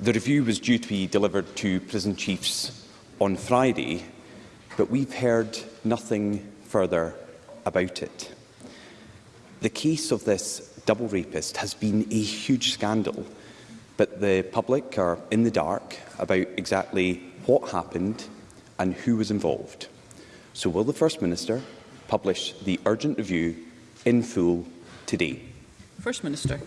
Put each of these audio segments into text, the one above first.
The review was due to be delivered to prison chiefs on Friday, but we've heard nothing further about it. The case of this double rapist has been a huge scandal, but the public are in the dark about exactly what happened and who was involved. So will the First Minister publish the urgent review in full today? First Minister.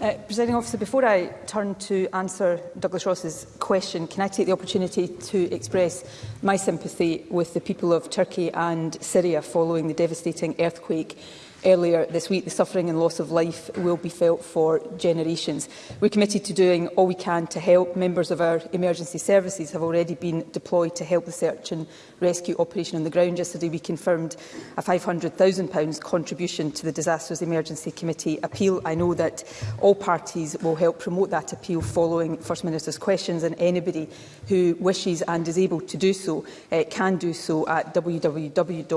Uh, Presiding officer, before I turn to answer Douglas Ross's question, can I take the opportunity to express my sympathy with the people of Turkey and Syria following the devastating earthquake earlier this week, the suffering and loss of life will be felt for generations. We're committed to doing all we can to help. Members of our emergency services have already been deployed to help the search and rescue operation on the ground. Yesterday, we confirmed a £500,000 contribution to the Disasters Emergency Committee appeal. I know that all parties will help promote that appeal following First Minister's questions, and anybody who wishes and is able to do so uh, can do so at www.dec.org.uk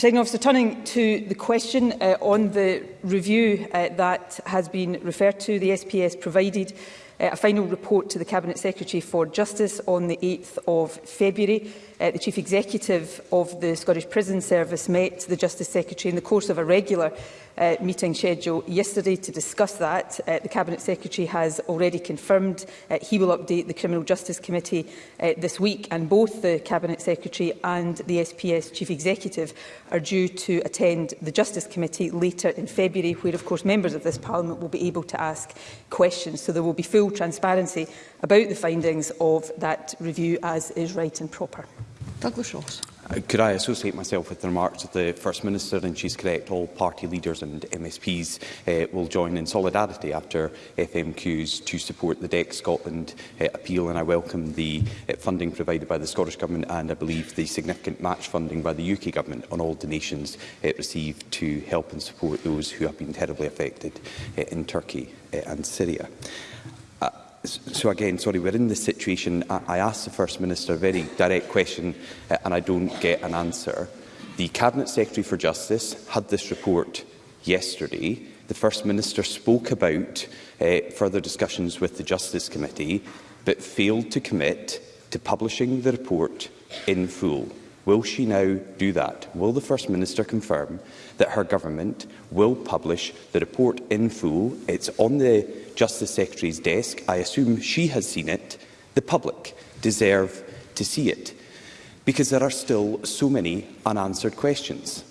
be. officer, turning to the question uh, on the review uh, that has been referred to, the SPS provided uh, a final report to the Cabinet Secretary for Justice on the 8th of February. Uh, the Chief Executive of the Scottish Prison Service met the Justice Secretary in the course of a regular uh, meeting schedule yesterday to discuss that. Uh, the Cabinet Secretary has already confirmed uh, he will update the Criminal Justice Committee uh, this week and both the Cabinet Secretary and the SPS Chief Executive are due to attend the Justice Committee later in February where of course members of this Parliament will be able to ask questions. So there will be full transparency about the findings of that review as is right and proper. Douglas Ross. Uh, could I associate myself with the remarks of the First Minister? And she's correct, all party leaders and MSPs uh, will join in solidarity after FMQs to support the DEC Scotland uh, appeal. And I welcome the uh, funding provided by the Scottish Government and I believe the significant match funding by the UK Government on all donations uh, received to help and support those who have been terribly affected uh, in Turkey uh, and Syria so again, sorry, we're in this situation. I, I asked the First Minister a very direct question uh, and I don't get an answer. The Cabinet Secretary for Justice had this report yesterday. The First Minister spoke about uh, further discussions with the Justice Committee, but failed to commit to publishing the report in full. Will she now do that? Will the First Minister confirm that her government will publish the report in full? It's on the Justice Secretary's desk, I assume she has seen it, the public deserve to see it, because there are still so many unanswered questions.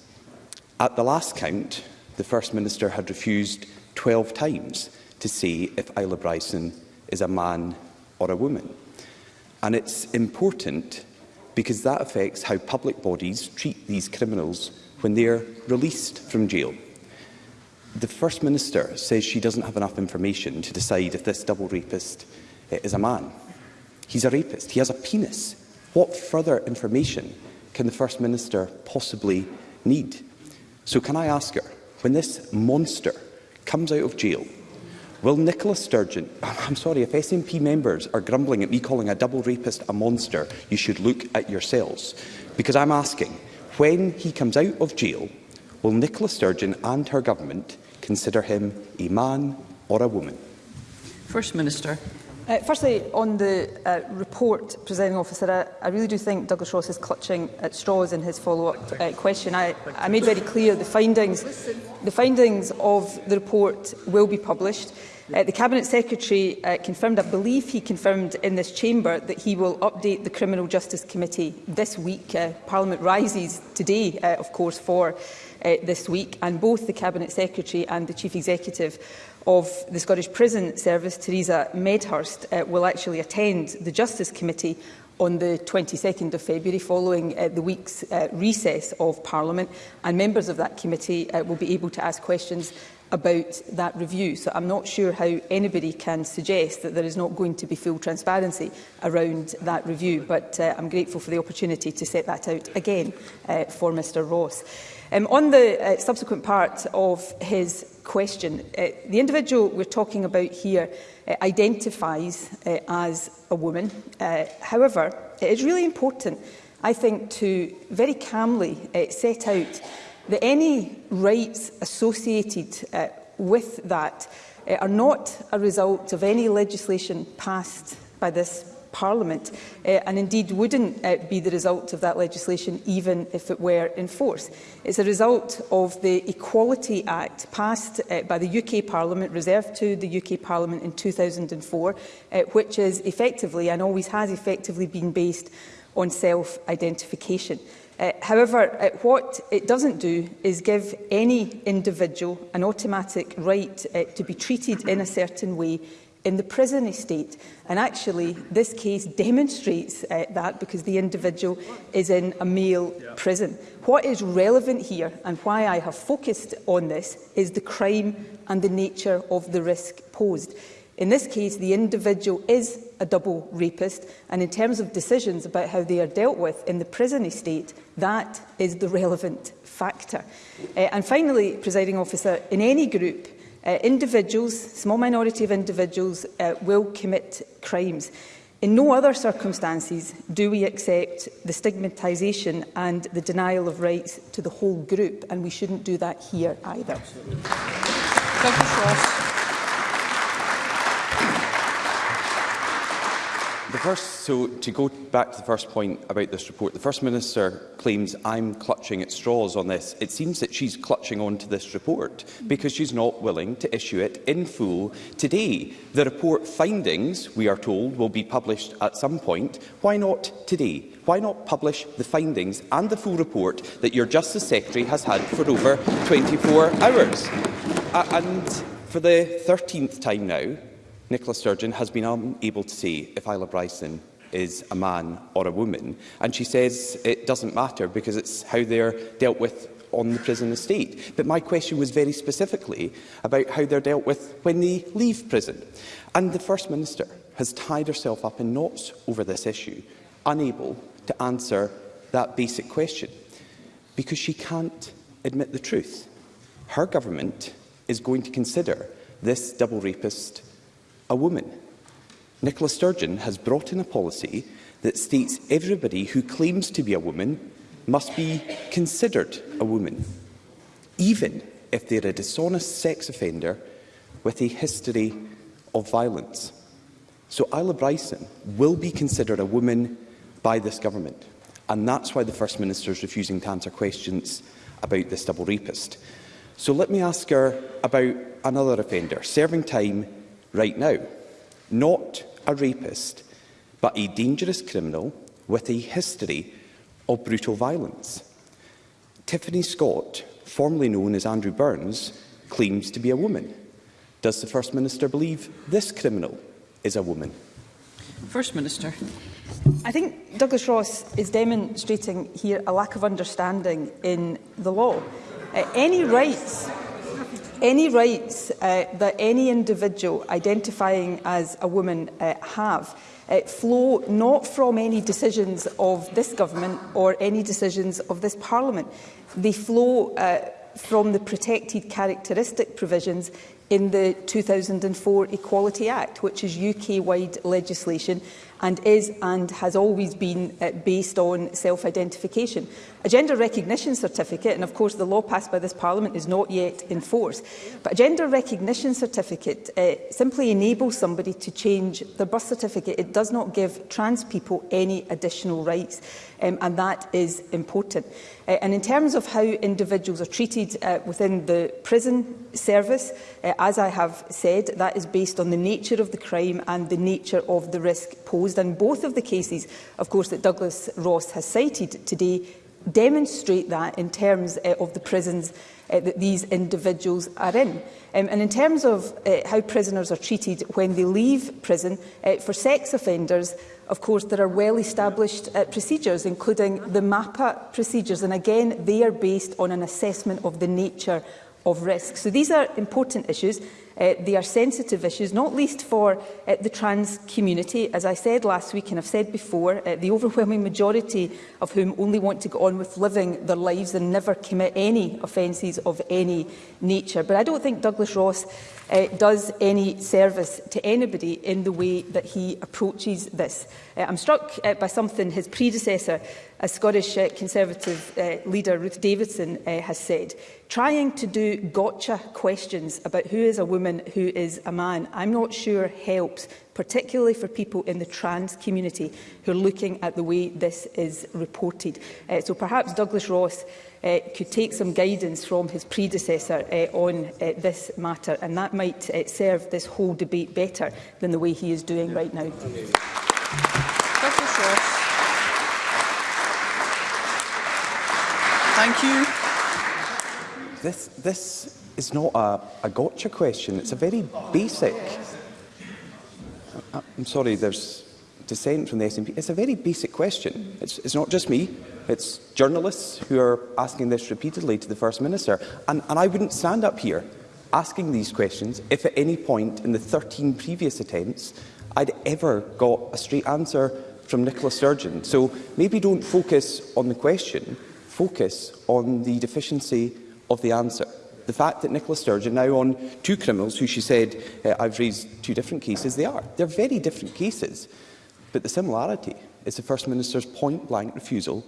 At the last count, the First Minister had refused 12 times to say if Isla Bryson is a man or a woman. And it's important because that affects how public bodies treat these criminals when they're released from jail. The First Minister says she doesn't have enough information to decide if this double rapist eh, is a man. He's a rapist. He has a penis. What further information can the First Minister possibly need? So can I ask her, when this monster comes out of jail, will Nicola Sturgeon... I'm sorry, if SNP members are grumbling at me calling a double rapist a monster, you should look at yourselves. Because I'm asking, when he comes out of jail, will Nicola Sturgeon and her government consider him a man or a woman. First Minister. Uh, firstly, on the uh, report, presenting officer, I, I really do think Douglas Ross is clutching at straws in his follow-up uh, question. I, I made very clear the findings. The findings of the report will be published. Uh, the Cabinet Secretary uh, confirmed, I believe he confirmed in this chamber, that he will update the Criminal Justice Committee this week. Uh, Parliament rises today, uh, of course, for uh, this week, and both the Cabinet Secretary and the Chief Executive of the Scottish Prison Service, Theresa Medhurst, uh, will actually attend the Justice Committee on the 22nd of February following uh, the week's uh, recess of Parliament and members of that committee uh, will be able to ask questions about that review. So I'm not sure how anybody can suggest that there is not going to be full transparency around that review, but uh, I'm grateful for the opportunity to set that out again uh, for Mr Ross. Um, on the uh, subsequent part of his question, uh, the individual we're talking about here uh, identifies uh, as a woman. Uh, however, it is really important, I think, to very calmly uh, set out that any rights associated uh, with that uh, are not a result of any legislation passed by this Parliament uh, and indeed wouldn't uh, be the result of that legislation even if it were in force. It's a result of the Equality Act passed uh, by the UK Parliament, reserved to the UK Parliament in 2004, uh, which is effectively and always has effectively been based on self-identification. Uh, however, uh, what it doesn't do is give any individual an automatic right uh, to be treated in a certain way in the prison estate. And actually, this case demonstrates uh, that because the individual is in a male yeah. prison. What is relevant here and why I have focused on this is the crime and the nature of the risk posed. In this case, the individual is a double rapist, and in terms of decisions about how they are dealt with in the prison estate, that is the relevant factor. Uh, and finally, presiding officer, in any group, uh, individuals, small minority of individuals, uh, will commit crimes. In no other circumstances do we accept the stigmatisation and the denial of rights to the whole group, and we shouldn't do that here either. Absolutely. Dr. Frost. first, so to go back to the first point about this report, the First Minister claims I'm clutching at straws on this. It seems that she's clutching on to this report because she's not willing to issue it in full today. The report findings, we are told, will be published at some point. Why not today? Why not publish the findings and the full report that your Justice Secretary has had for over 24 hours? Uh, and for the 13th time now, Nicola Sturgeon has been unable to see if Isla Bryson is a man or a woman. And she says it doesn't matter because it's how they're dealt with on the prison estate. But my question was very specifically about how they're dealt with when they leave prison. And the First Minister has tied herself up in knots over this issue, unable to answer that basic question, because she can't admit the truth. Her government is going to consider this double rapist a woman. Nicola Sturgeon has brought in a policy that states everybody who claims to be a woman must be considered a woman, even if they're a dishonest sex offender with a history of violence. So Isla Bryson will be considered a woman by this government. And that's why the First Minister is refusing to answer questions about this double rapist. So let me ask her about another offender, serving time right now. Not a rapist, but a dangerous criminal with a history of brutal violence. Tiffany Scott, formerly known as Andrew Burns, claims to be a woman. Does the First Minister believe this criminal is a woman? First Minister. I think Douglas Ross is demonstrating here a lack of understanding in the law. Uh, any rights any rights uh, that any individual identifying as a woman uh, have uh, flow not from any decisions of this government or any decisions of this parliament. They flow uh, from the protected characteristic provisions in the 2004 Equality Act, which is UK-wide legislation and is and has always been uh, based on self-identification. A gender recognition certificate, and of course the law passed by this Parliament is not yet in force, but a gender recognition certificate uh, simply enables somebody to change their birth certificate. It does not give trans people any additional rights, um, and that is important. Uh, and in terms of how individuals are treated uh, within the prison service, uh, as I have said, that is based on the nature of the crime and the nature of the risk posed in both of the cases, of course, that Douglas Ross has cited today, demonstrate that in terms uh, of the prisons uh, that these individuals are in. Um, and in terms of uh, how prisoners are treated when they leave prison, uh, for sex offenders, Of course, there are well-established uh, procedures, including the MAPA procedures, and again, they are based on an assessment of the nature of risk. So these are important issues, Uh, they are sensitive issues, not least for uh, the trans community. As I said last week and I've said before, uh, the overwhelming majority of whom only want to go on with living their lives and never commit any offences of any nature. But I don't think Douglas Ross uh, does any service to anybody in the way that he approaches this. Uh, I'm struck uh, by something his predecessor as Scottish uh, Conservative uh, leader Ruth Davidson uh, has said, trying to do gotcha questions about who is a woman, who is a man, I'm not sure helps, particularly for people in the trans community who are looking at the way this is reported. Uh, so perhaps Douglas Ross uh, could take some guidance from his predecessor uh, on uh, this matter, and that might uh, serve this whole debate better than the way he is doing yeah. right now. Thank you. Thank you. This, this is not a, a gotcha question. It's a very basic... Uh, I'm sorry, there's dissent from the SNP. It's a very basic question. It's, it's not just me. It's journalists who are asking this repeatedly to the First Minister. And, and I wouldn't stand up here asking these questions if at any point in the 13 previous attempts I'd ever got a straight answer from Nicola Sturgeon. So maybe don't focus on the question, focus on the deficiency of the answer. The fact that Nicola Sturgeon now on two criminals who she said, uh, I've raised two different cases, they are. They're very different cases. But the similarity is the First Minister's point-blank refusal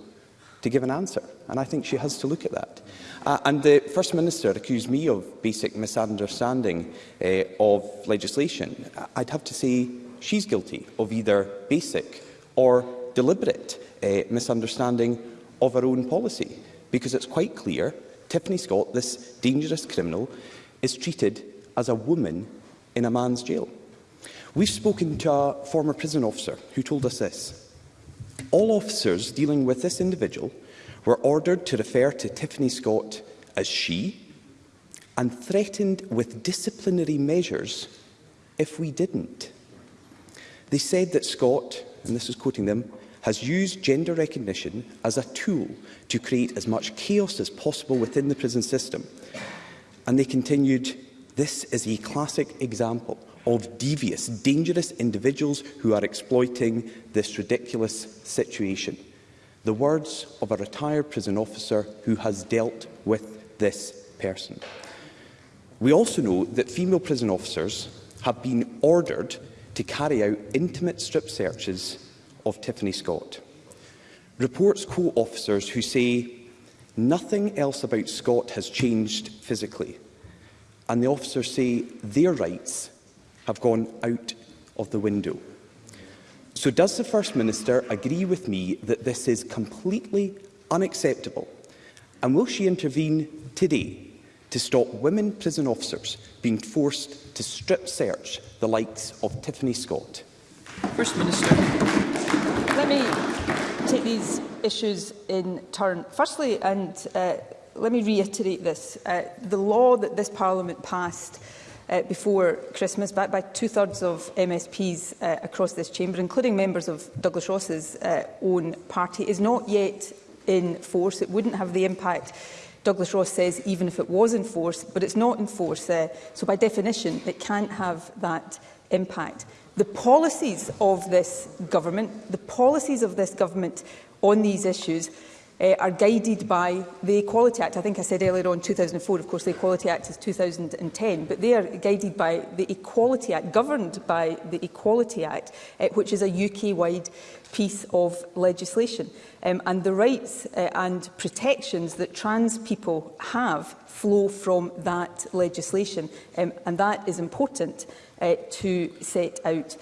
to give an answer. And I think she has to look at that. Uh, and the First Minister accused me of basic misunderstanding uh, of legislation. I'd have to say she's guilty of either basic or deliberate uh, misunderstanding of our own policy, because it's quite clear Tiffany Scott, this dangerous criminal, is treated as a woman in a man's jail. We've spoken to a former prison officer who told us this. All officers dealing with this individual were ordered to refer to Tiffany Scott as she and threatened with disciplinary measures if we didn't. They said that Scott, and this is quoting them, has used gender recognition as a tool to create as much chaos as possible within the prison system. And they continued, this is a classic example of devious, dangerous individuals who are exploiting this ridiculous situation. The words of a retired prison officer who has dealt with this person. We also know that female prison officers have been ordered to carry out intimate strip searches of Tiffany Scott. Reports quote officers who say, nothing else about Scott has changed physically. And the officers say their rights have gone out of the window. So does the First Minister agree with me that this is completely unacceptable? And will she intervene today to stop women prison officers being forced to strip search the likes of Tiffany Scott? First Minister let me take these issues in turn. Firstly, and uh, let me reiterate this, uh, the law that this Parliament passed uh, before Christmas, backed by two-thirds of MSPs uh, across this chamber, including members of Douglas Ross's uh, own party, is not yet in force. It wouldn't have the impact Douglas Ross says even if it was in force, but it's not in force. Uh, so by definition, it can't have that impact the policies of this government, the policies of this government on these issues uh, are guided by the Equality Act. I think I said earlier on 2004, of course, the Equality Act is 2010, but they are guided by the Equality Act, governed by the Equality Act, uh, which is a UK-wide piece of legislation. Um, and the rights uh, and protections that trans people have flow from that legislation. Um, and that is important uh, to set out.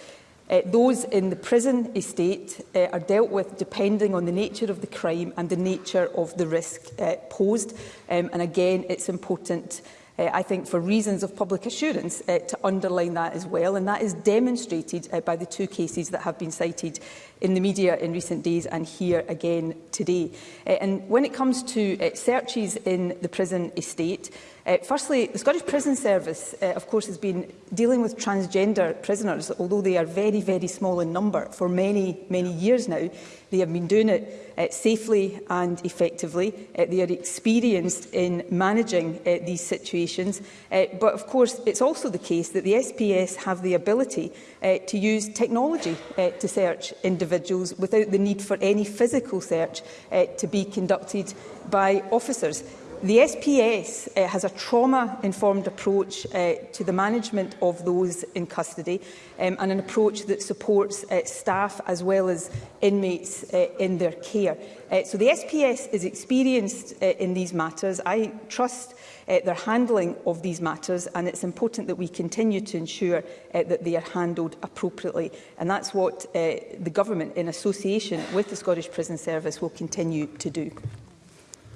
Uh, those in the prison estate uh, are dealt with depending on the nature of the crime and the nature of the risk uh, posed. Um, and again, it's important uh, I think for reasons of public assurance, uh, to underline that as well. And that is demonstrated uh, by the two cases that have been cited in the media in recent days and here again today. Uh, and when it comes to uh, searches in the prison estate, Uh, firstly, the Scottish Prison Service, uh, of course, has been dealing with transgender prisoners, although they are very, very small in number for many, many years now. They have been doing it uh, safely and effectively. Uh, they are experienced in managing uh, these situations. Uh, but, of course, it's also the case that the SPS have the ability uh, to use technology uh, to search individuals without the need for any physical search uh, to be conducted by officers. The SPS uh, has a trauma-informed approach uh, to the management of those in custody um, and an approach that supports uh, staff as well as inmates uh, in their care. Uh, so the SPS is experienced uh, in these matters. I trust uh, their handling of these matters and it's important that we continue to ensure uh, that they are handled appropriately and that's what uh, the government in association with the Scottish Prison Service will continue to do.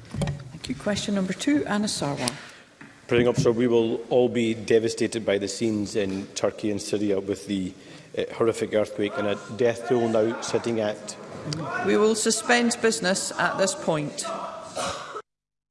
Thank you. Question number two, Anna Sarwar. President Officer, we will all be devastated by the scenes in Turkey and Syria with the uh, horrific earthquake and a death toll now sitting at... We will suspend business at this point.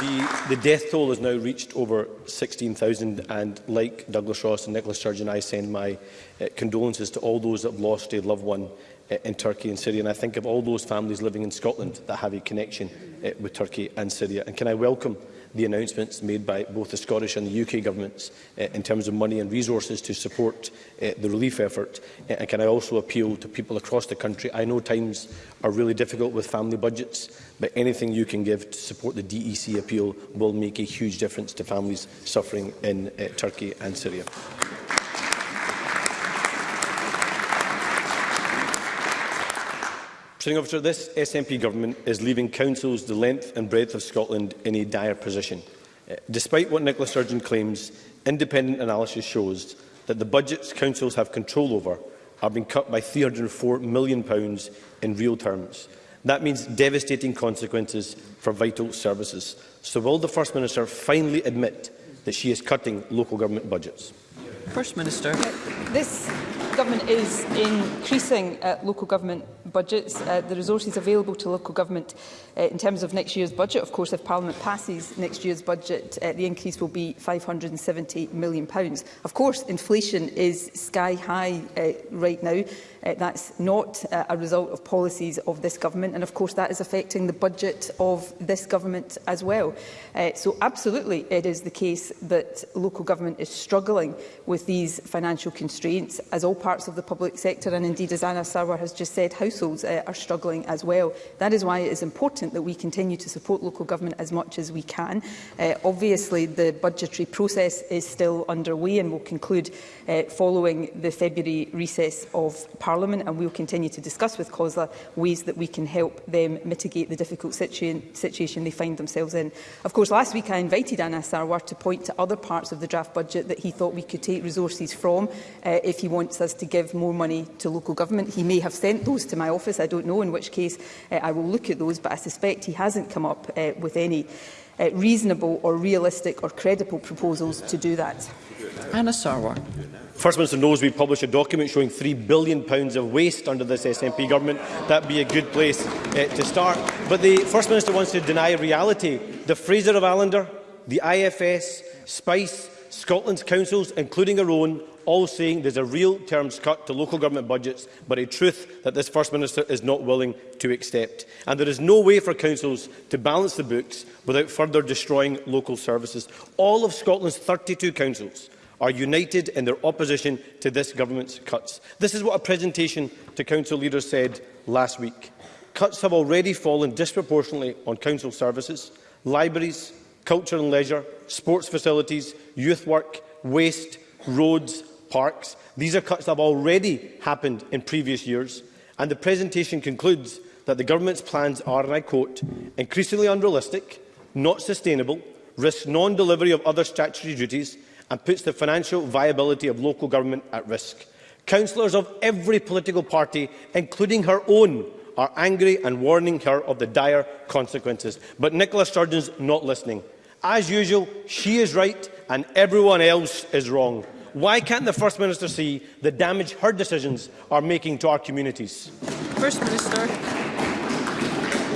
The, the death toll has now reached over 16,000 and like Douglas Ross and Nicola Sturgeon, I send my uh, condolences to all those that have lost a loved one in Turkey and Syria. And I think of all those families living in Scotland that have a connection eh, with Turkey and Syria. And can I welcome the announcements made by both the Scottish and the UK governments uh, in terms of money and resources to support uh, the relief effort. Uh, and can I also appeal to people across the country? I know times are really difficult with family budgets, but anything you can give to support the DEC appeal will make a huge difference to families suffering in uh, Turkey and Syria. Presiding officer, this SNP government is leaving councils the length and breadth of Scotland in a dire position. Uh, despite what Nicola Sturgeon claims, independent analysis shows that the budgets councils have control over are being cut by £304 million in real terms. That means devastating consequences for vital services. So will the First Minister finally admit that she is cutting local government budgets? First Minister. This the Government is increasing uh, local government budgets. Uh, the resources available to local government uh, in terms of next year's budget, of course, if Parliament passes next year's budget, uh, the increase will be £570 million. Pounds. Of course, inflation is sky high uh, right now. Uh, that's not uh, a result of policies of this government, and of course that is affecting the budget of this government as well. Uh, so absolutely it is the case that local government is struggling with these financial constraints, as all parties parts of the public sector and indeed, as Anna Sarwar has just said, households uh, are struggling as well. That is why it is important that we continue to support local government as much as we can. Uh, obviously, the budgetary process is still underway and will conclude uh, following the February recess of Parliament and we'll continue to discuss with COSLA ways that we can help them mitigate the difficult situa situation they find themselves in. Of course, last week I invited Anna Sarwar to point to other parts of the draft budget that he thought we could take resources from uh, if he wants us was to give more money to local government. He may have sent those to my office, I don't know, in which case uh, I will look at those, but I suspect he hasn't come up uh, with any uh, reasonable or realistic or credible proposals to do that. Anna Sarwar. First Minister knows we published a document showing £3 billion of waste under this SNP government. That would be a good place uh, to start. But the First Minister wants to deny reality. The Fraser of Allender, the IFS, Spice, Scotland's councils, including our own, all saying there's a real terms cut to local government budgets, but a truth that this First Minister is not willing to accept. And there is no way for councils to balance the books without further destroying local services. All of Scotland's 32 councils are united in their opposition to this government's cuts. This is what a presentation to council leaders said last week. Cuts have already fallen disproportionately on council services, libraries, culture and leisure, sports facilities, youth work, waste, roads parks. These are cuts that have already happened in previous years, and the presentation concludes that the Government's plans are, and I quote, increasingly unrealistic, not sustainable, risk non-delivery of other statutory duties, and puts the financial viability of local government at risk. Councillors of every political party, including her own, are angry and warning her of the dire consequences. But Nicola Sturgeon's not listening. As usual, she is right and everyone else is wrong. Why can't the First Minister see the damage her decisions are making to our communities? First Minister.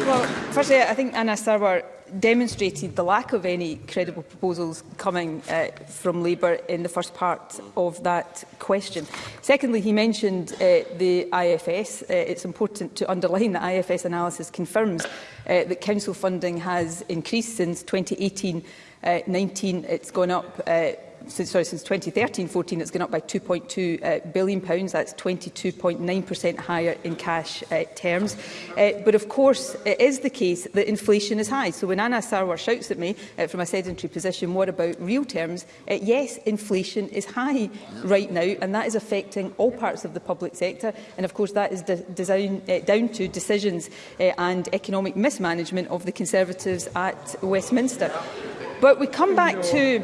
Well, firstly, I think Anna Sarwar demonstrated the lack of any credible proposals coming uh, from Labour in the first part of that question. Secondly, he mentioned uh, the IFS. Uh, it's important to underline that IFS analysis confirms uh, that council funding has increased since 2018-19. Uh, it's gone up uh, since, sorry, since 2013-14, it's gone up by £2.2 uh, billion. Pounds. That's 22.9% higher in cash uh, terms. Uh, but of course, it is the case that inflation is high. So when Anna Sarwar shouts at me uh, from a sedentary position, what about real terms? Uh, yes, inflation is high right now, and that is affecting all parts of the public sector. And of course, that is design, uh, down to decisions uh, and economic mismanagement of the Conservatives at Westminster. But we come back to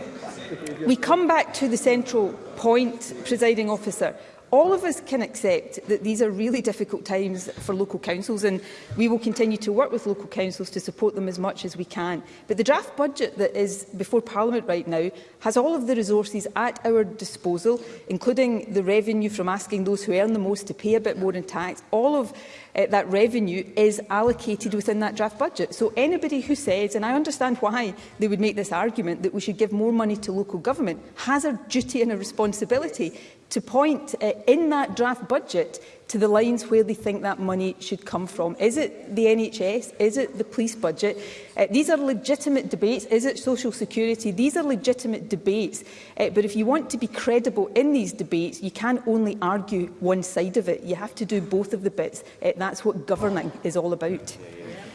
We come back to the central point, presiding officer. All of us can accept that these are really difficult times for local councils and we will continue to work with local councils to support them as much as we can. But the draft budget that is before Parliament right now has all of the resources at our disposal, including the revenue from asking those who earn the most to pay a bit more in tax, all of uh, that revenue is allocated within that draft budget. So anybody who says, and I understand why they would make this argument, that we should give more money to local government, has a duty and a responsibility to point uh, in that draft budget to the lines where they think that money should come from. Is it the NHS? Is it the police budget? Uh, these are legitimate debates. Is it social security? These are legitimate debates. Uh, but if you want to be credible in these debates, you can only argue one side of it. You have to do both of the bits. Uh, that's what governing is all about. Yeah,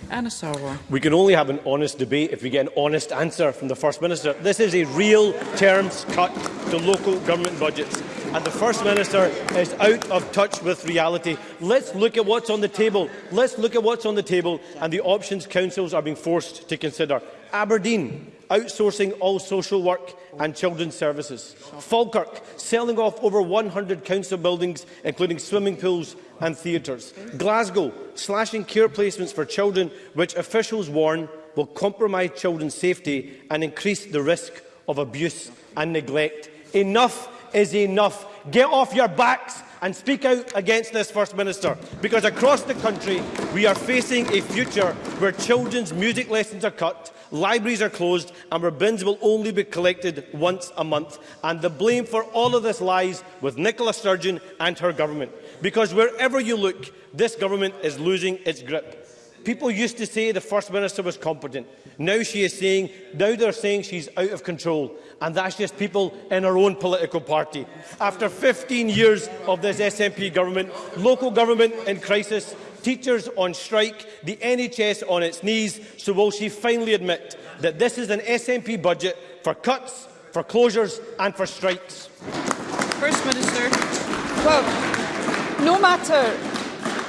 yeah. Sarwa. We can only have an honest debate if we get an honest answer from the First Minister. This is a real terms cut to local government budgets. And the First Minister is out of touch with reality. Let's look at what's on the table. Let's look at what's on the table and the options councils are being forced to consider. Aberdeen, outsourcing all social work and children's services. Falkirk, selling off over 100 council buildings, including swimming pools and theatres. Glasgow, slashing care placements for children, which officials warn will compromise children's safety and increase the risk of abuse and neglect. Enough is enough. Get off your backs and speak out against this First Minister, because across the country we are facing a future where children's music lessons are cut, libraries are closed and where bins will only be collected once a month. And the blame for all of this lies with Nicola Sturgeon and her government. Because wherever you look, this government is losing its grip. People used to say the First Minister was competent. Now she is saying, now they're saying she's out of control. and that's just people in our own political party. After 15 years of this SNP government, local government in crisis, teachers on strike, the NHS on its knees, so will she finally admit that this is an SNP budget for cuts, for closures and for strikes? First Minister. Well, no matter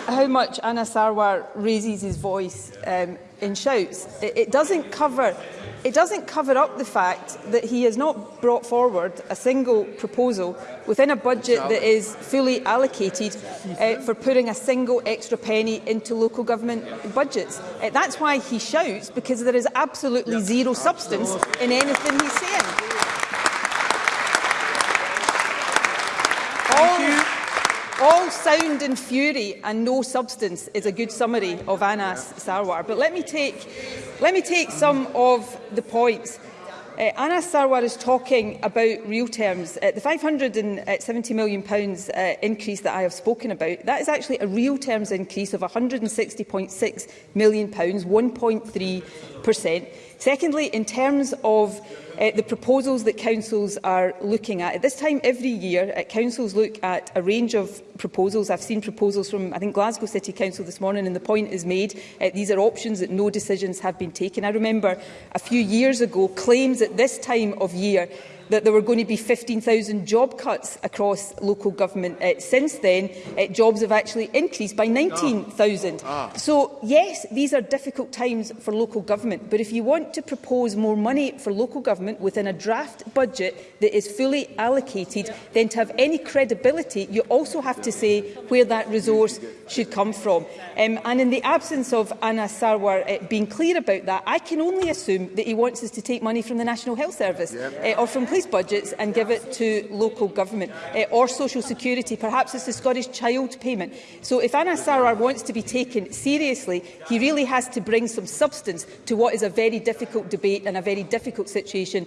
how much Anna Sarwar raises his voice um, in shouts, it, it doesn't cover It doesn't cover up the fact that he has not brought forward a single proposal within a budget that is fully allocated uh, for putting a single extra penny into local government budgets. Uh, that's why he shouts, because there is absolutely yep. zero substance absolutely. in anything he's saying. All sound and fury and no substance is a good summary of Anas Sarwar. But let me take Let me take some of the points. Uh, Anna Sarwar is talking about real terms. Uh, the £570 million pounds, uh, increase that I have spoken about, that is actually a real terms increase of £160.6 million, 1.3%. Secondly, in terms of uh, the proposals that councils are looking at. At this time every year, uh, councils look at a range of proposals. I've seen proposals from, I think, Glasgow City Council this morning, and the point is made, uh, these are options that no decisions have been taken. I remember a few years ago claims at this time of year that there were going to be 15,000 job cuts across local government uh, since then, uh, jobs have actually increased by 19,000. Ah. ah. So, yes, these are difficult times for local government, but if you want to propose more money for local government within a draft budget that is fully allocated, yeah. then to have any credibility, you also have to say where that resource should come from. Um, and in the absence of Anna Sarwar uh, being clear about that, I can only assume that he wants us to take money from the National Health Service yeah. uh, or from these budgets and give it to local government uh, or social security. Perhaps it's the Scottish child payment. So if Anas Sarwar wants to be taken seriously, he really has to bring some substance to what is a very difficult debate and a very difficult situation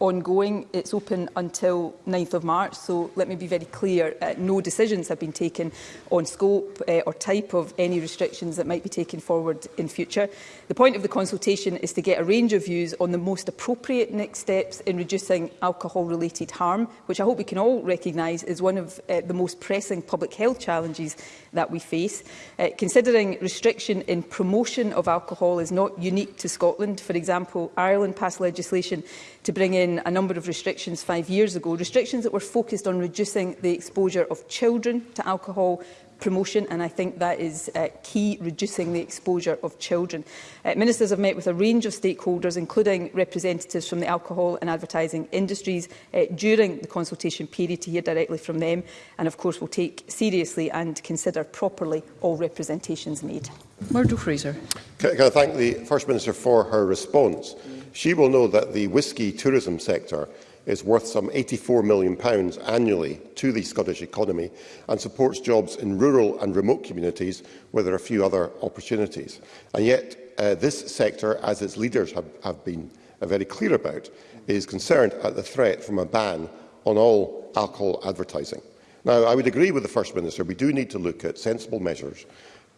ongoing. It's open until 9th of March, so let me be very clear, uh, no decisions have been taken on scope uh, or type of any restrictions that might be taken forward in future. The point of the consultation is to get a range of views on the most appropriate next steps in reducing alcohol-related harm, which I hope we can all recognise is one of uh, the most pressing public health challenges that we face. Uh, considering restriction in promotion of alcohol is not unique to Scotland. For example, Ireland passed legislation to bring in a number of restrictions five years ago, restrictions that were focused on reducing the exposure of children to alcohol promotion and I think that is uh, key, reducing the exposure of children. Uh, ministers have met with a range of stakeholders, including representatives from the alcohol and advertising industries uh, during the consultation period to hear directly from them and of course will take seriously and consider properly all representations made. Murdo Fraser. Can, can I thank the First Minister for her response? Mm she will know that the whisky tourism sector is worth some £84 million annually to the Scottish economy and supports jobs in rural and remote communities where there are few other opportunities. And yet uh, this sector, as its leaders have, have been uh, very clear about, is concerned at the threat from a ban on all alcohol advertising. Now, I would agree with the First Minister, we do need to look at sensible measures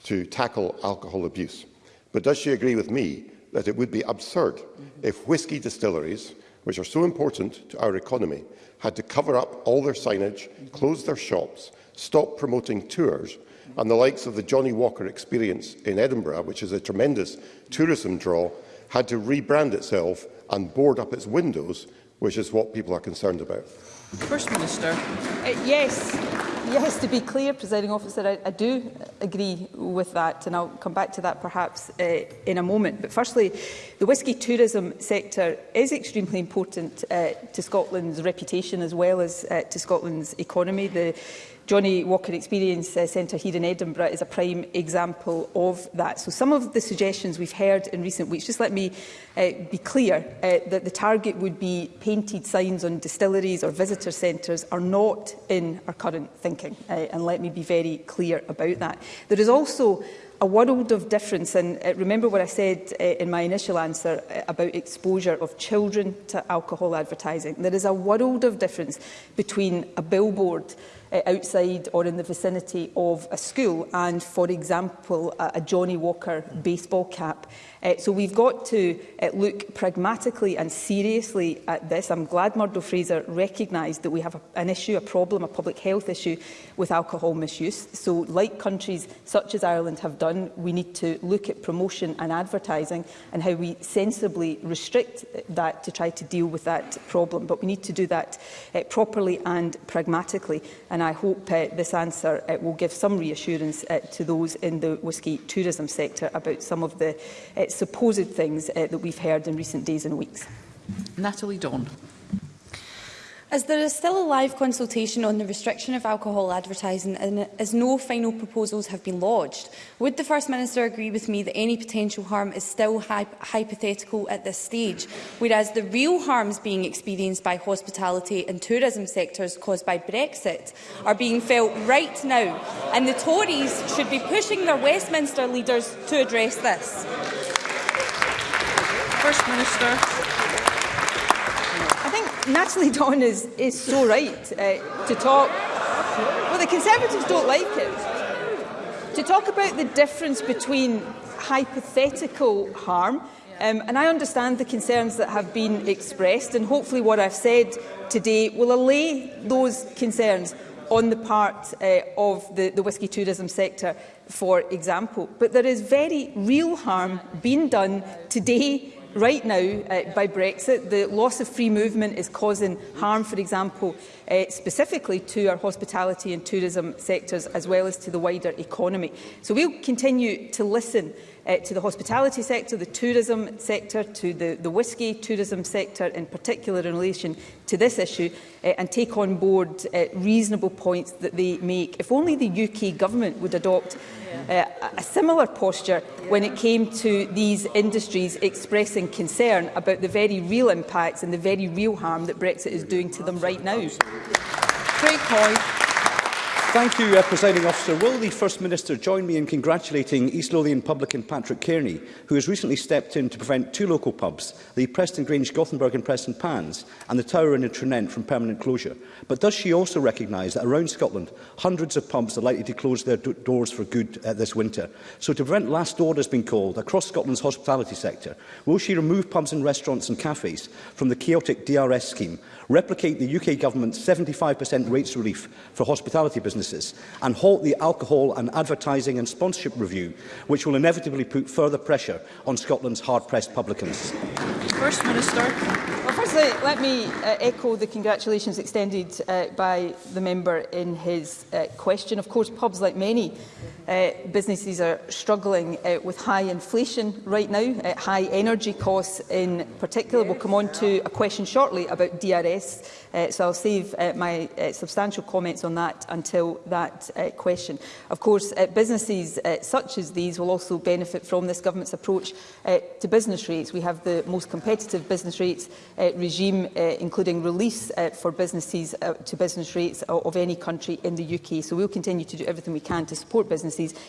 to tackle alcohol abuse. But does she agree with me that it would be absurd if whisky distilleries, which are so important to our economy, had to cover up all their signage, close their shops, stop promoting tours, and the likes of the Johnny Walker experience in Edinburgh, which is a tremendous tourism draw, had to rebrand itself and board up its windows, which is what people are concerned about. First Minister. Uh, yes yes, to be clear, presiding officer, I, I do agree with that, and I'll come back to that perhaps uh, in a moment. But firstly, the whisky tourism sector is extremely important uh, to Scotland's reputation as well as uh, to Scotland's economy. The Johnny Walker Experience uh, Centre here in Edinburgh is a prime example of that. So some of the suggestions we've heard in recent weeks, just let me uh, be clear uh, that the target would be painted signs on distilleries or visitor centres are not in our current thinking. Uh, and let me be very clear about that. There is also a world of difference. And uh, remember what I said uh, in my initial answer uh, about exposure of children to alcohol advertising. There is a world of difference between a billboard uh, outside or in the vicinity of a school and, for example, a, a Johnny Walker baseball cap. Uh, so we've got to uh, look pragmatically and seriously at this. I'm glad Murdo Fraser recognised that we have a, an issue, a problem, a public health issue with alcohol misuse. So like countries such as Ireland have done, we need to look at promotion and advertising and how we sensibly restrict that to try to deal with that problem. But we need to do that uh, properly and pragmatically. And I hope uh, this answer uh, will give some reassurance uh, to those in the whisky tourism sector about some of the uh, supposed things uh, that we've heard in recent days and weeks. Natalie Dawn. As there is still a live consultation on the restriction of alcohol advertising and as no final proposals have been lodged, would the First Minister agree with me that any potential harm is still hy hypothetical at this stage, whereas the real harms being experienced by hospitality and tourism sectors caused by Brexit are being felt right now, and the Tories should be pushing their Westminster leaders to address this? First Minister. Natalie Dawn is, is so right uh, to talk. Well, the Conservatives don't like it. To talk about the difference between hypothetical harm, um, and I understand the concerns that have been expressed, and hopefully what I've said today will allay those concerns on the part uh, of the, the whisky tourism sector, for example. But there is very real harm being done today right now uh, by Brexit. The loss of free movement is causing harm, for example, uh, specifically to our hospitality and tourism sectors as well as to the wider economy. So we'll continue to listen uh, to the hospitality sector, the tourism sector, to the, the whisky tourism sector in particular in relation to this issue uh, and take on board uh, reasonable points that they make. If only the UK government would adopt yeah. uh, a similar posture yeah. when it came to these industries expressing concern about the very real impacts and the very real harm that Brexit is doing to them right now. Great point. Thank you, uh, Presiding Officer. Will the First Minister join me in congratulating East Lothian publican Patrick Kearney, who has recently stepped in to prevent two local pubs, the Preston Grange Gothenburg and Preston Pans, and the Tower in Trenent from permanent closure? But does she also recognise that around Scotland, hundreds of pubs are likely to close their doors for good uh, this winter? So to prevent last orders being called across Scotland's hospitality sector, will she remove pubs and restaurants and cafes from the chaotic DRS scheme replicate the UK government's 75% rates relief for hospitality businesses, and halt the alcohol and advertising and sponsorship review, which will inevitably put further pressure on Scotland's hard-pressed publicans. First Minister. Well, firstly, let me uh, echo the congratulations extended uh, by the member in his uh, question. Of course, pubs, like many uh, businesses are struggling uh, with high inflation right now, uh, high energy costs in particular. We'll come on to a question shortly about DRS, uh, so I'll save uh, my uh, substantial comments on that until that uh, question. Of course, uh, businesses uh, such as these will also benefit from this government's approach uh, to business rates. We have the most competitive business rates uh, regime, uh, including release uh, for businesses uh, to business rates uh, of any country in the UK. So we'll continue to do everything we can to support businesses policies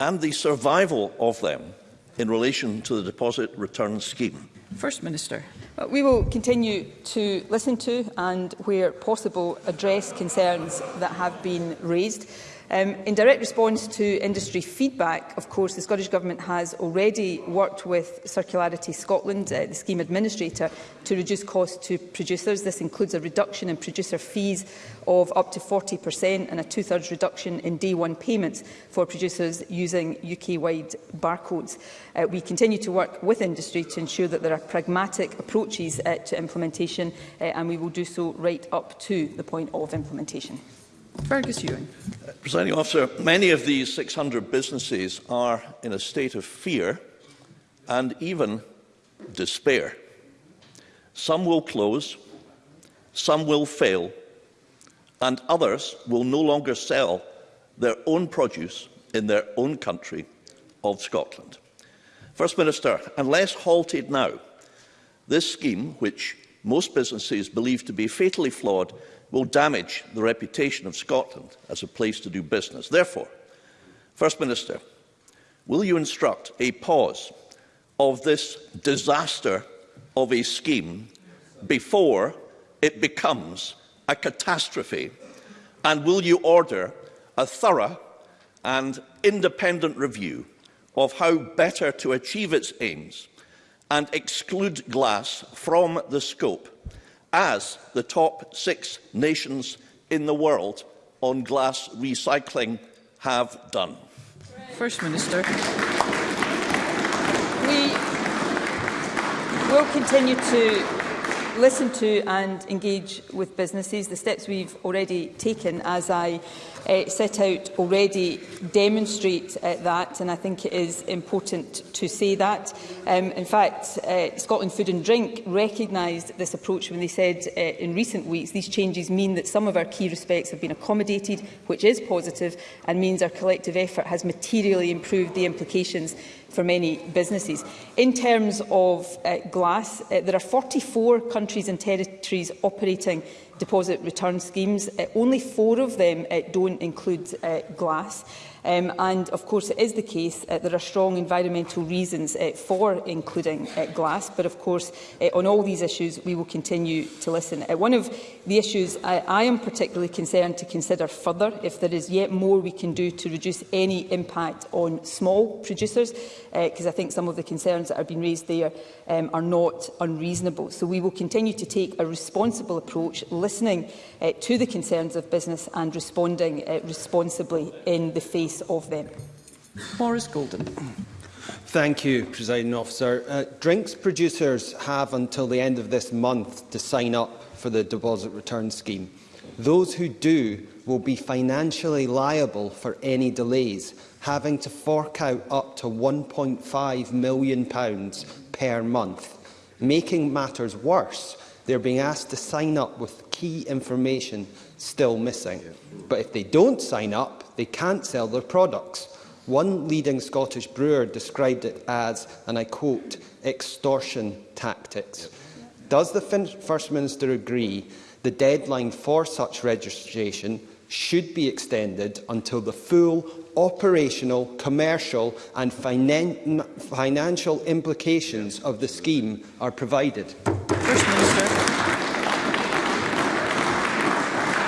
and the survival of them in relation to the deposit return scheme. First Minister. Uh, we will continue to listen to and, where possible, address concerns that have been raised. Um, in direct response to industry feedback, of course, the Scottish Government has already worked with Circularity Scotland, uh, the scheme administrator, to reduce costs to producers. This includes a reduction in producer fees of up to 40% and a two-thirds reduction in day one payments for producers using UK-wide barcodes. Uh, we continue to work with industry to ensure that there are pragmatic approaches uh, to implementation uh, and we will do so right up to the point of implementation. Fergus Ewing. Uh, Presiding officer, many of these 600 businesses are in a state of fear and even despair. Some will close, some will fail, and others will no longer sell their own produce in their own country of Scotland. First Minister, unless halted now, this scheme, which most businesses believe to be fatally flawed, will damage the reputation of Scotland as a place to do business. Therefore, First Minister, will you instruct a pause of this disaster of a scheme before it becomes a catastrophe? And will you order a thorough and independent review of how better to achieve its aims and exclude glass from the scope as the top six nations in the world on glass recycling have done. First Minister. We will continue to listen to and engage with businesses, the steps we've already taken as I uh, set out already demonstrate uh, that, and I think it is important to say that. Um, in fact, uh, Scotland Food and Drink recognised this approach when they said uh, in recent weeks these changes mean that some of our key respects have been accommodated, which is positive, and means our collective effort has materially improved the implications for many businesses. In terms of uh, glass, uh, there are 44 countries and territories operating deposit return schemes. Uh, only four of them uh, don't include uh, glass. Um, and of course it is the case that uh, there are strong environmental reasons uh, for including uh, glass, but of course uh, on all these issues we will continue to listen. Uh, one of the issues I, I am particularly concerned to consider further if there is yet more we can do to reduce any impact on small producers because uh, I think some of the concerns that have been raised there um, are not unreasonable. So we will continue to take a responsible approach, listening uh, to the concerns of business and responding uh, responsibly in the face of them. Morris Golden. Thank you, President Officer. Uh, drinks producers have until the end of this month to sign up for the deposit return scheme. Those who do will be financially liable for any delays, having to fork out up to £1.5 million per month. Making matters worse, they're being asked to sign up with key information still missing. But if they don't sign up, they can't sell their products. One leading Scottish brewer described it as, and I quote, extortion tactics. Does the fin First Minister agree the deadline for such registration should be extended until the full operational, commercial and finan financial implications of the scheme are provided? First Minister.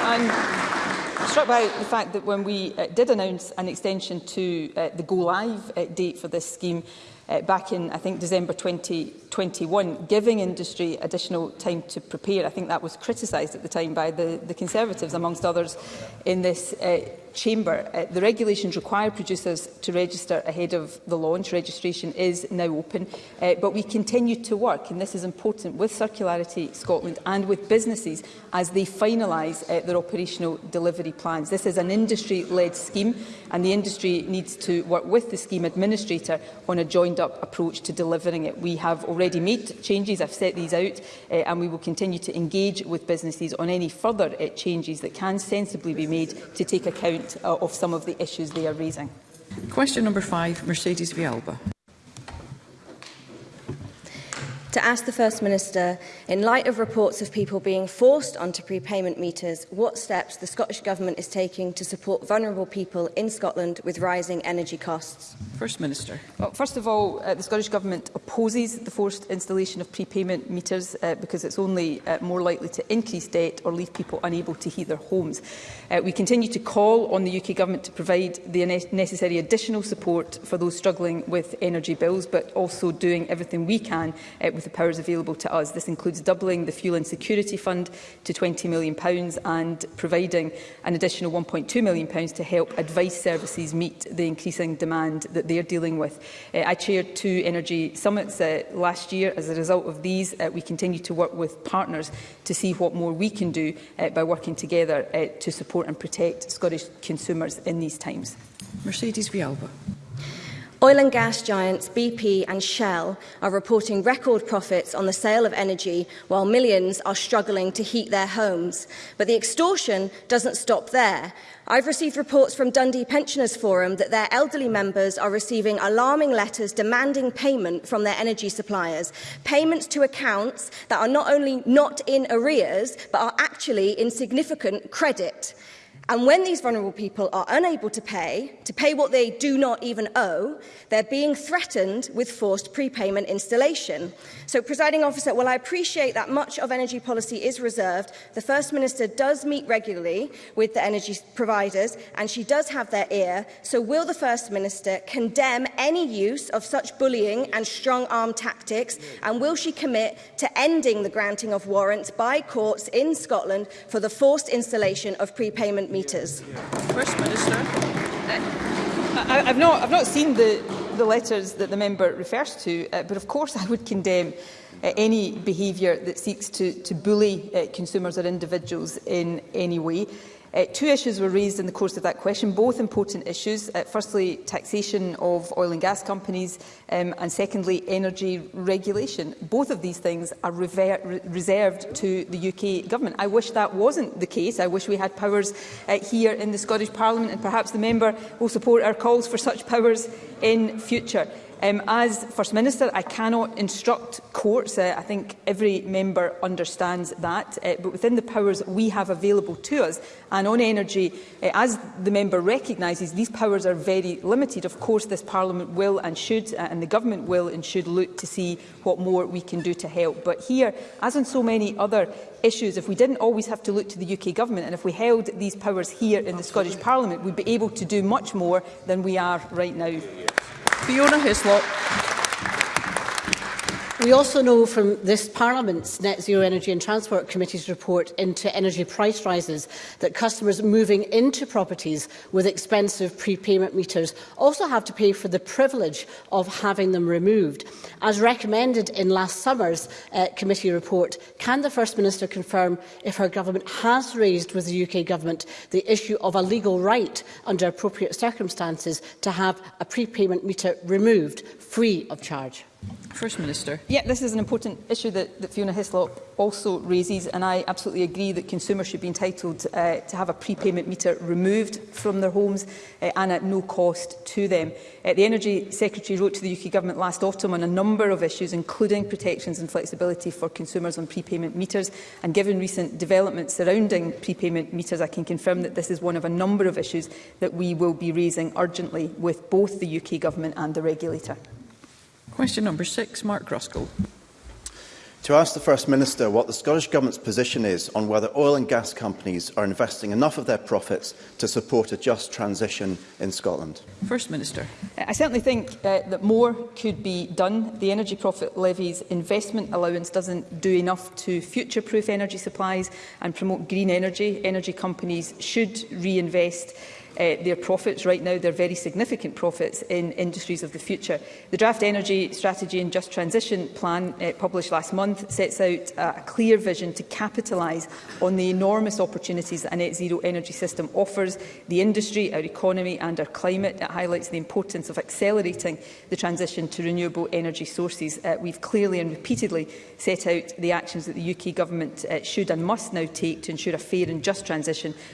I'm struck by the fact that when we uh, did announce an extension to uh, the go-live uh, date for this scheme, uh, back in, I think, December 2021, giving industry additional time to prepare. I think that was criticised at the time by the, the Conservatives, amongst others, in this uh, chamber. Uh, the regulations require producers to register ahead of the launch. Registration is now open, uh, but we continue to work, and this is important, with Circularity Scotland and with businesses as they finalise uh, their operational delivery plans. This is an industry-led scheme, and the industry needs to work with the scheme administrator on a joined-up approach to delivering it. We have already made changes, I've set these out, uh, and we will continue to engage with businesses on any further uh, changes that can sensibly be made to take account point uh, of some of the issues they are raising. Question number five, Mercedes Vialba to ask the First Minister, in light of reports of people being forced onto prepayment meters, what steps the Scottish Government is taking to support vulnerable people in Scotland with rising energy costs? First Minister. Well, first of all, uh, the Scottish Government opposes the forced installation of prepayment meters uh, because it's only uh, more likely to increase debt or leave people unable to heat their homes. Uh, we continue to call on the UK Government to provide the necessary additional support for those struggling with energy bills, but also doing everything we can uh, with the powers available to us. This includes doubling the Fuel and Security Fund to £20 million and providing an additional £1.2 million to help advice services meet the increasing demand that they are dealing with. Uh, I chaired two energy summits uh, last year. As a result of these, uh, we continue to work with partners to see what more we can do uh, by working together uh, to support and protect Scottish consumers in these times. Mercedes Vialba. Oil and gas giants BP and Shell are reporting record profits on the sale of energy while millions are struggling to heat their homes. But the extortion doesn't stop there. I've received reports from Dundee Pensioners Forum that their elderly members are receiving alarming letters demanding payment from their energy suppliers. Payments to accounts that are not only not in arrears, but are actually in significant credit. And when these vulnerable people are unable to pay, to pay what they do not even owe, they're being threatened with forced prepayment installation. So, presiding officer, while I appreciate that much of energy policy is reserved, the First Minister does meet regularly with the energy providers and she does have their ear. So, will the First Minister condemn any use of such bullying and strong arm tactics? And will she commit to ending the granting of warrants by courts in Scotland for the forced installation of prepayment current metres? First Minister. I, I've, not, I've not seen the, the letters that the member refers to, uh, but of course I would condemn uh, any behaviour that seeks to, to bully uh, consumers or individuals in any way. Uh, two issues were raised in the course of that question, both important issues. Uh, firstly, taxation of oil and gas companies, um, and secondly, energy regulation. Both of these things are re reserved to the UK Government. I wish that wasn't the case. I wish we had powers uh, here in the Scottish Parliament, and perhaps the member will support our calls for such powers in future. Um, as First Minister, I cannot instruct courts. Uh, I think every member understands that. Uh, but within the powers we have available to us, and on energy, uh, as the member recognises, these powers are very limited. Of course, this Parliament will and should, uh, and the Government will and should look to see what more we can do to help. But here, as on so many other issues, if we didn't always have to look to the UK Government, and if we held these powers here in Absolutely. the Scottish Parliament, we'd be able to do much more than we are right now. Yeah, yeah. Fiona Hislop. We also know from this Parliament's Net Zero Energy and Transport Committee's report into energy price rises that customers moving into properties with expensive prepayment meters also have to pay for the privilege of having them removed. As recommended in last summer's uh, committee report, can the First Minister confirm if her government has raised with the UK government the issue of a legal right under appropriate circumstances to have a prepayment meter removed free of charge? First Minister. Yeah, this is an important issue that, that Fiona Hislop also raises, and I absolutely agree that consumers should be entitled uh, to have a prepayment meter removed from their homes uh, and at no cost to them. Uh, the Energy Secretary wrote to the UK Government last autumn on a number of issues, including protections and flexibility for consumers on prepayment meters, and given recent developments surrounding prepayment meters, I can confirm that this is one of a number of issues that we will be raising urgently with both the UK Government and the regulator. Question number six, Mark Ruskell. To ask the First Minister what the Scottish Government's position is on whether oil and gas companies are investing enough of their profits to support a just transition in Scotland. First Minister. I certainly think uh, that more could be done. The Energy Profit Levy's investment allowance doesn't do enough to future-proof energy supplies and promote green energy. Energy companies should reinvest uh, their profits right now, their very significant profits in industries of the future. The Draft Energy Strategy and Just Transition Plan uh, published last month sets out a clear vision to capitalise on the enormous opportunities that a net zero energy system offers the industry, our economy and our climate. It highlights the importance of accelerating the transition to renewable energy sources. Uh, we've clearly and repeatedly set out the actions that the UK government uh, should and must now take to ensure a fair and just transition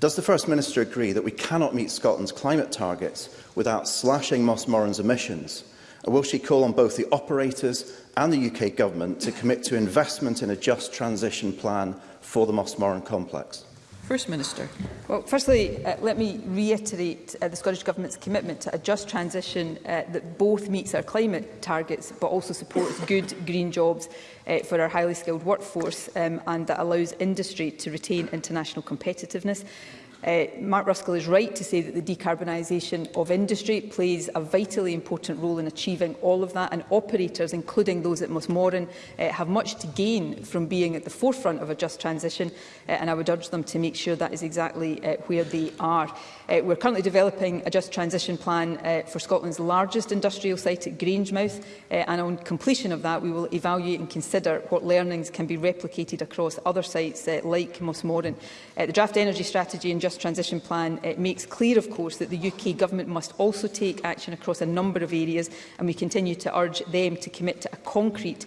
Does the First Minister agree that we cannot meet Scotland's climate targets without slashing Moss Moran's emissions? And will she call on both the operators and the UK Government to commit to investment in a just transition plan for the Moss Moran complex? First Minister. Well, firstly, uh, let me reiterate uh, the Scottish Government's commitment to a just transition uh, that both meets our climate targets but also supports good green jobs uh, for our highly skilled workforce um, and that allows industry to retain international competitiveness. Uh, Mark Ruskell is right to say that the decarbonisation of industry plays a vitally important role in achieving all of that and operators, including those at Mosmorin, uh, have much to gain from being at the forefront of a just transition uh, and I would urge them to make sure that is exactly uh, where they are. Uh, we're currently developing a just transition plan uh, for Scotland's largest industrial site at Grangemouth uh, and on completion of that we will evaluate and consider what learnings can be replicated across other sites uh, like Mossmorin. Uh, the draft energy strategy and just transition plan uh, makes clear of course that the UK government must also take action across a number of areas and we continue to urge them to commit to a concrete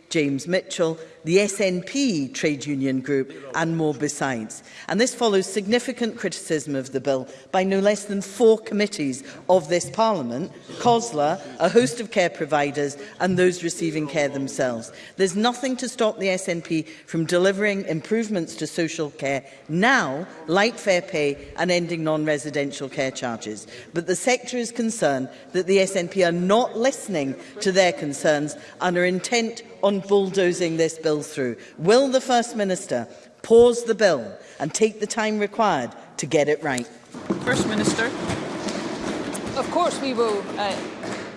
James Mitchell, the SNP trade union group and more besides. And this follows significant criticism of the bill by no less than four committees of this Parliament COSLA, a host of care providers and those receiving care themselves. There's nothing to stop the SNP from delivering improvements to social care now, like fair pay and ending non-residential care charges. But the sector is concerned that the SNP are not listening to their concerns and are intent on bulldozing this bill through. Will the First Minister pause the bill and take the time required to get it right? First Minister. Of course we will uh,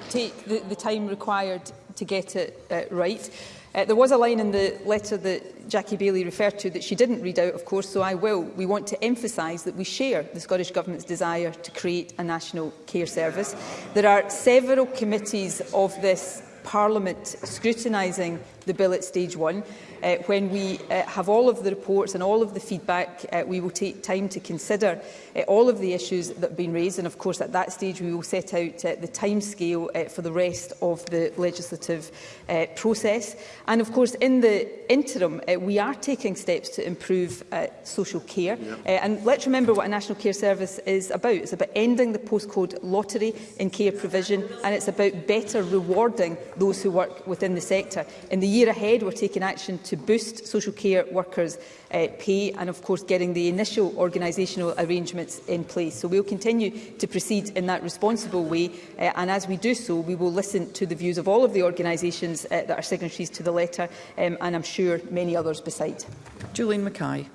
take the, the time required to get it uh, right. Uh, there was a line in the letter that Jackie Bailey referred to that she didn't read out, of course, so I will. We want to emphasise that we share the Scottish Government's desire to create a national care service. There are several committees of this Parliament scrutinising the bill at stage one. Uh, when we uh, have all of the reports and all of the feedback, uh, we will take time to consider uh, all of the issues that have been raised. And of course, at that stage, we will set out uh, the timescale uh, for the rest of the legislative uh, process. And of course, in the interim, uh, we are taking steps to improve uh, social care. yeah. Uh, and let's remember what a National Care Service is about. It's about ending the postcode lottery in care provision, and it's about better rewarding those who work within the sector. In the year ahead, we're taking action to boost social care workers' uh, pay and, of course, getting the initial organisational arrangements in place. So we will continue to proceed in that responsible way uh, and as we do so, we will listen to the views of all of the organisations uh, that are signatories to the letter um, and I'm sure many others beside. Julian Mackay.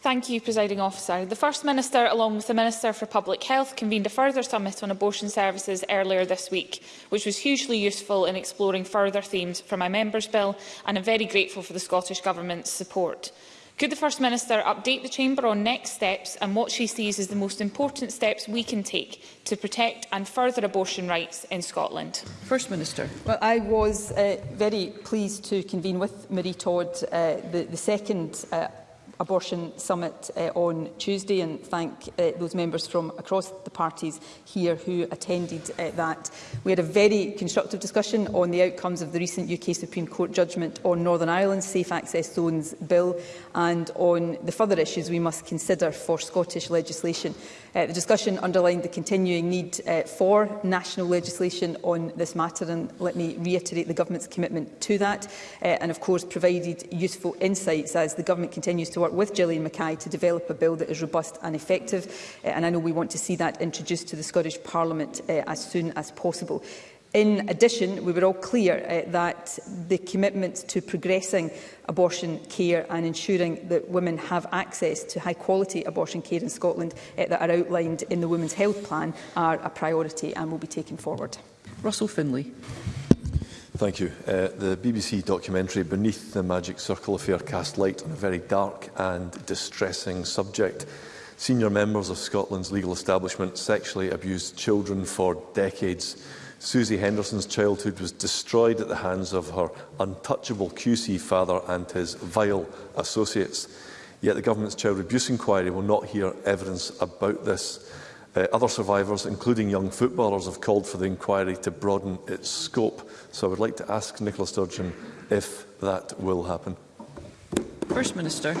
Thank you, Presiding Officer. The First Minister, along with the Minister for Public Health, convened a further summit on abortion services earlier this week, which was hugely useful in exploring further themes for my Members' Bill, and I'm very grateful for the Scottish Government's support. Could the First Minister update the Chamber on next steps and what she sees as the most important steps we can take to protect and further abortion rights in Scotland? First Minister. Well, I was uh, very pleased to convene with Marie Todd uh, the, the second uh, Abortion Summit uh, on Tuesday and thank uh, those members from across the parties here who attended uh, that. We had a very constructive discussion on the outcomes of the recent UK Supreme Court judgment on Northern Ireland's Safe Access Zones Bill and on the further issues we must consider for Scottish legislation. Uh, the discussion underlined the continuing need uh, for national legislation on this matter and let me reiterate the Government's commitment to that uh, and of course provided useful insights as the Government continues to work work with Gillian Mackay to develop a bill that is robust and effective. Uh, and I know we want to see that introduced to the Scottish Parliament uh, as soon as possible. In addition, we were all clear uh, that the commitment to progressing abortion care and ensuring that women have access to high-quality abortion care in Scotland uh, that are outlined in the Women's Health Plan are a priority and will be taken forward. Russell Finlay. Thank you. Uh, the BBC documentary Beneath the Magic Circle affair cast light on a very dark and distressing subject. Senior members of Scotland's legal establishment sexually abused children for decades. Susie Henderson's childhood was destroyed at the hands of her untouchable QC father and his vile associates. Yet the government's child abuse inquiry will not hear evidence about this. Uh, other survivors, including young footballers, have called for the inquiry to broaden its scope. So I would like to ask Nicola Sturgeon if that will happen. First Minister.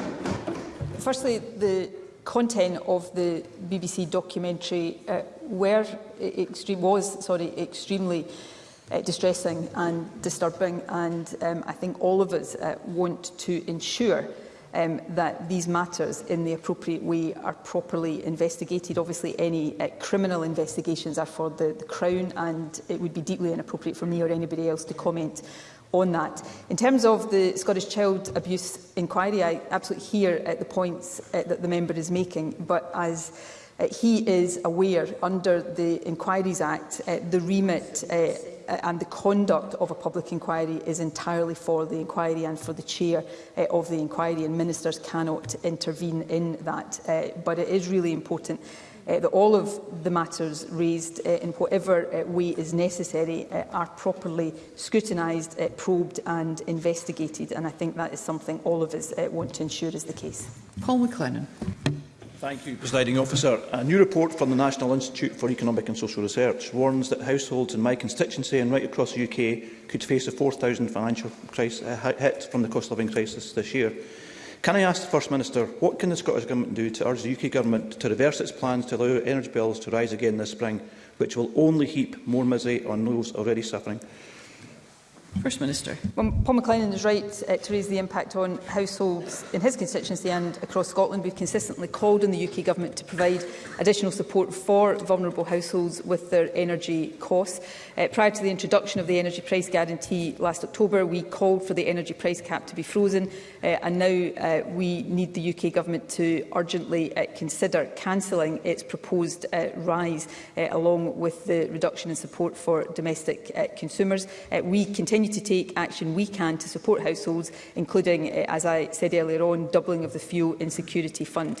Firstly, the content of the BBC documentary uh, were e-, extreme, was sorry, extremely uh, distressing and disturbing and um, I think all of us uh, want to ensure um, that these matters in the appropriate way are properly investigated. Obviously, any uh, criminal investigations are for the, the Crown and it would be deeply inappropriate for me or anybody else to comment on that. In terms of the Scottish Child Abuse Inquiry, I absolutely hear at uh, the points uh, that the member is making, but as Uh, he is aware, under the Inquiries Act, uh, the remit uh, uh, and the conduct of a public inquiry is entirely for the inquiry and for the chair uh, of the inquiry and ministers cannot intervene in that uh, but it is really important uh, that all of the matters raised uh, in whatever uh, way is necessary uh, are properly scrutinised, uh, probed and investigated. And I think that is something all of us uh, want to ensure is the case. Paul McLennan. Thank you, Presiding Officer. A new report from the National Institute for Economic and Social Research warns that households in my constituency and right across the UK could face a 4,000 financial crisis, uh, hit from the cost of living crisis this year. Can I ask the First Minister, what can the Scottish Government do to urge the UK Government to reverse its plans to allow energy bills to rise again this spring, which will only heap more misery on those already suffering? First Minister. Well, Paul McLennan is right uh, to raise the impact on households in his constituency and across Scotland. We've consistently called on the UK Government to provide additional support for vulnerable households with their energy costs. Uh, prior to the introduction of the Energy Price Guarantee last October, we called for the energy price cap to be frozen uh, and now uh, we need the UK Government to urgently uh, consider cancelling its proposed uh, rise uh, along with the reduction in support for domestic uh, consumers. Uh, we continue continue to take action we can to support households, including, uh, as I said earlier on, doubling of the fuel insecurity fund.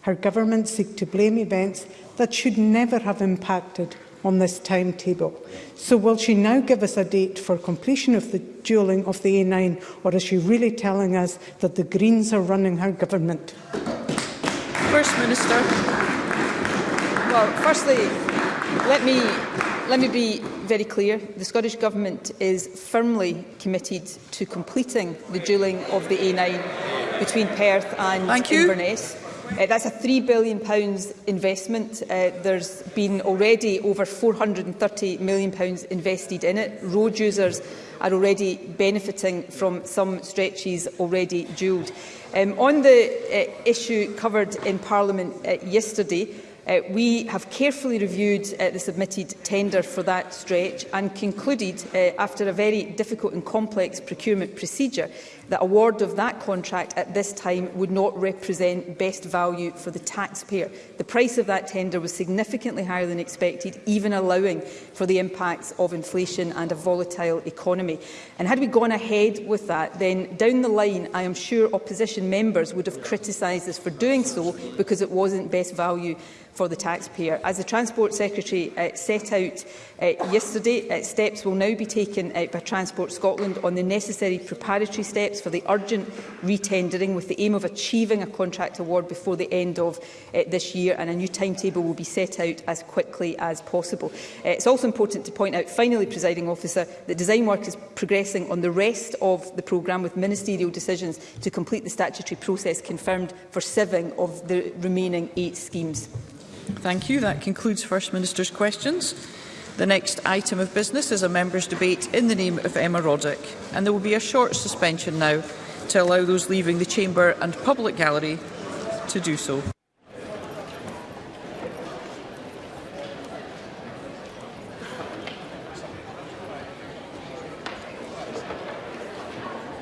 Her government seek to blame events that should never have impacted on this timetable. So will she now give us a date for completion of the duelling of the A9 or is she really telling us that the Greens are running her government? First Minister. Well, firstly, let me let me be very clear. The Scottish Government is firmly committed to completing the dueling of the A9 between Perth and Thank you. Inverness. Uh, that's a £3 billion pounds investment. Uh, there's been already over £430 million pounds invested in it. Road users are already benefiting from some stretches already duelled. Um, on the uh, issue covered in Parliament uh, yesterday, Uh, we have carefully reviewed uh, the submitted tender for that stretch and concluded, uh, after a very difficult and complex procurement procedure, that award of that contract at this time would not represent best value for the taxpayer. The price of that tender was significantly higher than expected, even allowing for the impacts of inflation and a volatile economy. And had we gone ahead with that, then down the line, I am sure opposition members would have criticised us for doing so because it wasn't best value for the taxpayer. As the Transport Secretary uh, set out uh, yesterday, uh, steps will now be taken uh, by Transport Scotland on the necessary preparatory steps steps for the urgent retendering with the aim of achieving a contract award before the end of uh, this year and a new timetable will be set out as quickly as possible. Uh, it's also important to point out, finally, presiding officer, that design work is progressing on the rest of the programme with ministerial decisions to complete the statutory process confirmed for seven of the remaining eight schemes. Thank you. That concludes First Minister's questions. The next item of business is a members' debate in the name of Emma Roddick, and there will be a short suspension now to allow those leaving the chamber and public gallery to do so.